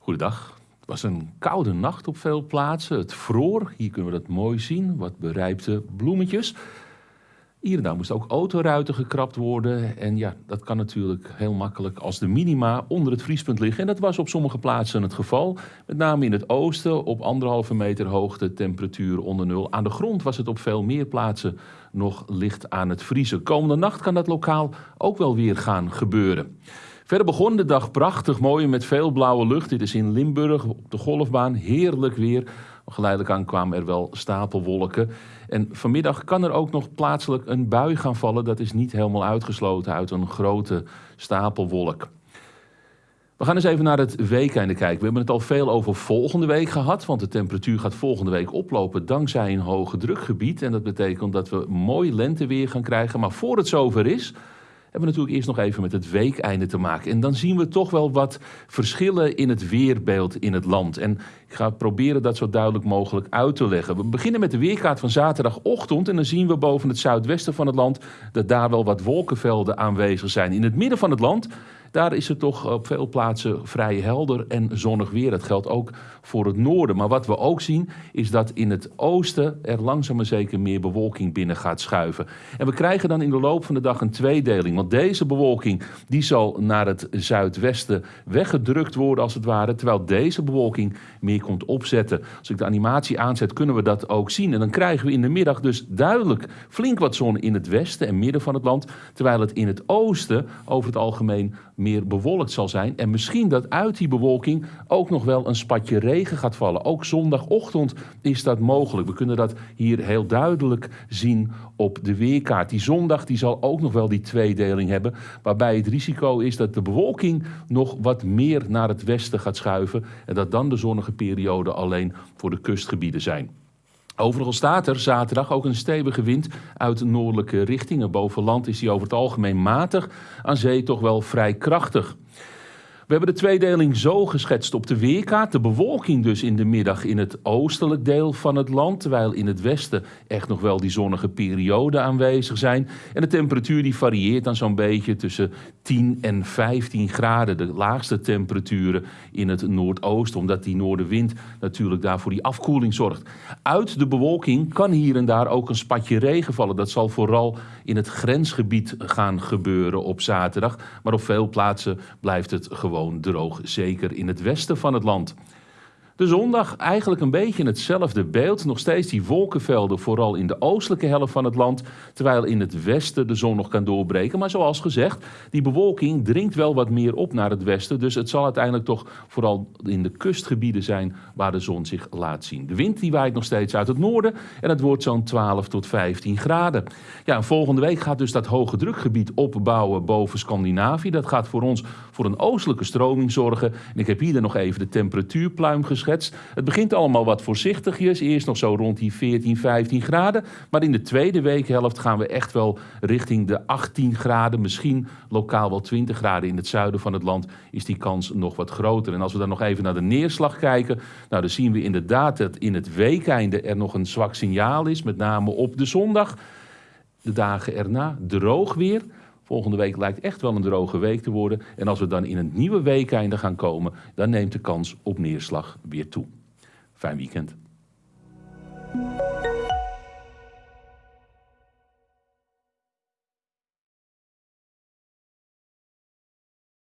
Goedendag. Het was een koude nacht op veel plaatsen. Het vroor. Hier kunnen we dat mooi zien. Wat berijpte bloemetjes. Hier en daar moest ook autoruiten gekrapt worden. En ja, dat kan natuurlijk heel makkelijk als de minima onder het vriespunt liggen. En dat was op sommige plaatsen het geval. Met name in het oosten op anderhalve meter hoogte, temperatuur onder nul. Aan de grond was het op veel meer plaatsen nog licht aan het vriezen. Komende nacht kan dat lokaal ook wel weer gaan gebeuren. Verder begon de dag prachtig mooi met veel blauwe lucht. Dit is in Limburg op de golfbaan. Heerlijk weer. Geleidelijk aan kwamen er wel stapelwolken. En vanmiddag kan er ook nog plaatselijk een bui gaan vallen. Dat is niet helemaal uitgesloten uit een grote stapelwolk. We gaan eens even naar het weekende kijken. We hebben het al veel over volgende week gehad, want de temperatuur gaat volgende week oplopen dankzij een hoge drukgebied. En dat betekent dat we mooi lenteweer gaan krijgen. Maar voor het zover is, hebben we natuurlijk eerst nog even met het weekeinde te maken. En dan zien we toch wel wat verschillen in het weerbeeld in het land. En ik ga proberen dat zo duidelijk mogelijk uit te leggen. We beginnen met de weerkaart van zaterdagochtend. En dan zien we boven het zuidwesten van het land dat daar wel wat wolkenvelden aanwezig zijn. In het midden van het land daar is het toch op veel plaatsen vrij helder en zonnig weer. Dat geldt ook voor het noorden. Maar wat we ook zien is dat in het oosten er langzaam maar zeker meer bewolking binnen gaat schuiven. En we krijgen dan in de loop van de dag een tweedeling. Want deze bewolking die zal naar het zuidwesten weggedrukt worden als het ware. Terwijl deze bewolking meer komt opzetten. Als ik de animatie aanzet kunnen we dat ook zien. En dan krijgen we in de middag dus duidelijk flink wat zon in het westen en midden van het land. Terwijl het in het oosten over het algemeen meer bewolkt zal zijn. En misschien dat uit die bewolking ook nog wel een spatje regen gaat vallen. Ook zondagochtend is dat mogelijk. We kunnen dat hier heel duidelijk zien op de weerkaart. Die zondag die zal ook nog wel die tweedeling hebben. Waarbij het risico is dat de bewolking nog wat meer naar het westen gaat schuiven. En dat dan de zonnige perioden alleen voor de kustgebieden zijn. Overigens staat er zaterdag ook een stevige wind uit noordelijke richtingen. Boven land is die over het algemeen matig, aan zee toch wel vrij krachtig. We hebben de tweedeling zo geschetst op de weerkaart. De bewolking dus in de middag in het oostelijk deel van het land, terwijl in het westen echt nog wel die zonnige perioden aanwezig zijn. En de temperatuur die varieert dan zo'n beetje tussen 10 en 15 graden. De laagste temperaturen in het noordoosten, omdat die noordenwind natuurlijk daar voor die afkoeling zorgt. Uit de bewolking kan hier en daar ook een spatje regen vallen. Dat zal vooral in het grensgebied gaan gebeuren op zaterdag. Maar op veel plaatsen blijft het gewoon droog, zeker in het westen van het land. De zondag eigenlijk een beetje hetzelfde beeld. Nog steeds die wolkenvelden, vooral in de oostelijke helft van het land. Terwijl in het westen de zon nog kan doorbreken. Maar zoals gezegd, die bewolking dringt wel wat meer op naar het westen. Dus het zal uiteindelijk toch vooral in de kustgebieden zijn waar de zon zich laat zien. De wind die waait nog steeds uit het noorden. En het wordt zo'n 12 tot 15 graden. Ja, en volgende week gaat dus dat hoge drukgebied opbouwen boven Scandinavië. Dat gaat voor ons voor een oostelijke stroming zorgen. En ik heb hier dan nog even de temperatuurpluim geschreven. Het begint allemaal wat voorzichtigjes. Eerst nog zo rond die 14, 15 graden. Maar in de tweede weekhelft gaan we echt wel richting de 18 graden. Misschien lokaal wel 20 graden in het zuiden van het land is die kans nog wat groter. En als we dan nog even naar de neerslag kijken. Nou, dan zien we inderdaad dat in het weekeinde er nog een zwak signaal is. Met name op de zondag. De dagen erna droog weer. Volgende week lijkt echt wel een droge week te worden. En als we dan in een nieuwe weekeinde gaan komen, dan neemt de kans op neerslag weer toe. Fijn weekend.